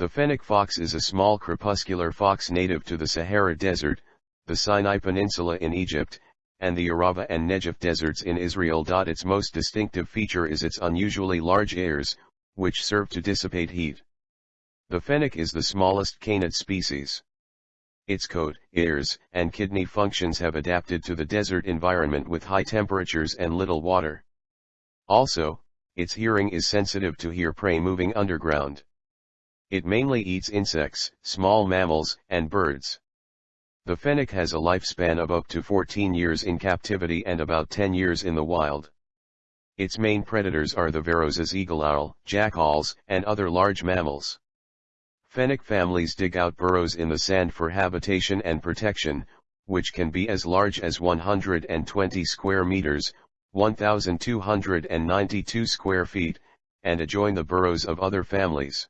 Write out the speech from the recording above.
The fennec fox is a small crepuscular fox native to the Sahara Desert, the Sinai Peninsula in Egypt, and the Arava and Negev deserts in Israel. Its most distinctive feature is its unusually large ears, which serve to dissipate heat. The fennec is the smallest canid species. Its coat, ears, and kidney functions have adapted to the desert environment with high temperatures and little water. Also, its hearing is sensitive to hear prey moving underground. It mainly eats insects, small mammals, and birds. The fennec has a lifespan of up to 14 years in captivity and about 10 years in the wild. Its main predators are the Verreaux's eagle owl, jackals, and other large mammals. Fennec families dig out burrows in the sand for habitation and protection, which can be as large as 120 square meters, 1,292 square feet, and adjoin the burrows of other families.